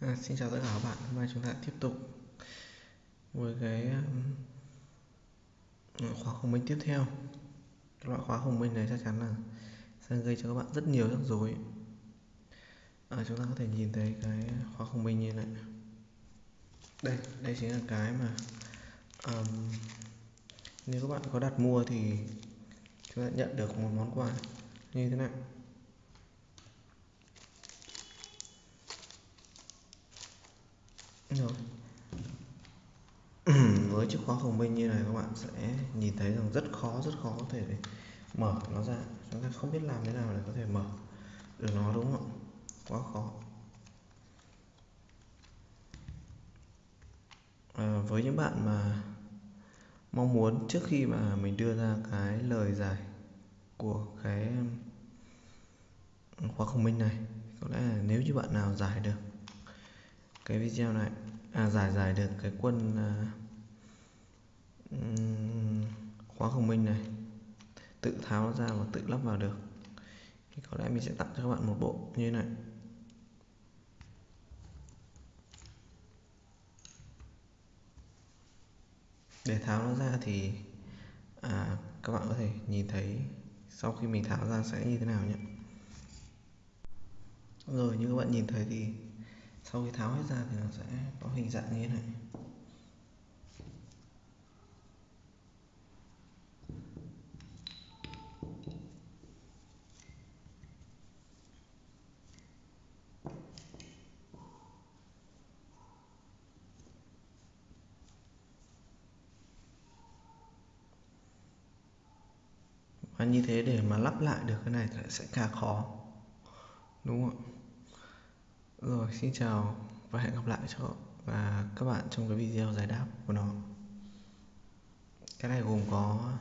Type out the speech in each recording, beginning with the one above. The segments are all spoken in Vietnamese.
À, xin chào tất cả các bạn, hôm nay chúng ta tiếp tục với cái um, khóa khủng minh tiếp theo. Loại khóa khủng minh này chắc chắn là sẽ gây cho các bạn rất nhiều rắc rối. À, chúng ta có thể nhìn thấy cái khóa khủng minh như này. Đây đây chính là cái mà um, nếu các bạn có đặt mua thì chúng ta nhận được một món quà như thế này. Rồi. Ừ, với chiếc khóa khổng minh như này các bạn sẽ nhìn thấy rằng rất khó rất khó có thể để mở nó ra. Chúng ta không biết làm thế nào để có thể mở được nó đúng không quá khó. À, với những bạn mà mong muốn trước khi mà mình đưa ra cái lời giải của cái khóa khổng minh này có lẽ là nếu như bạn nào giải được cái video này à, giải giải được cái quân à, khóa khổng minh này. Tự tháo nó ra và tự lắp vào được. Thì có lẽ mình sẽ tặng cho các bạn một bộ như thế này. Để tháo nó ra thì à, các bạn có thể nhìn thấy sau khi mình tháo ra sẽ như thế nào nhé. Rồi như các bạn nhìn thấy thì sau khi tháo hết ra thì nó sẽ có hình dạng như thế này. Và như thế để mà lắp lại được cái này thì sẽ khá khó. Đúng không rồi xin chào và hẹn gặp lại cho và các bạn trong cái video giải đáp của nó. Cái này gồm có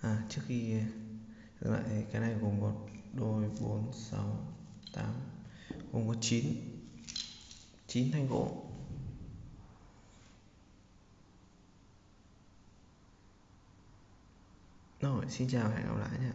à, trước khi dừng lại cái này gồm có đôi bốn sáu tám gồm có chín chín thanh gỗ. Rồi xin chào hẹn gặp lại nhé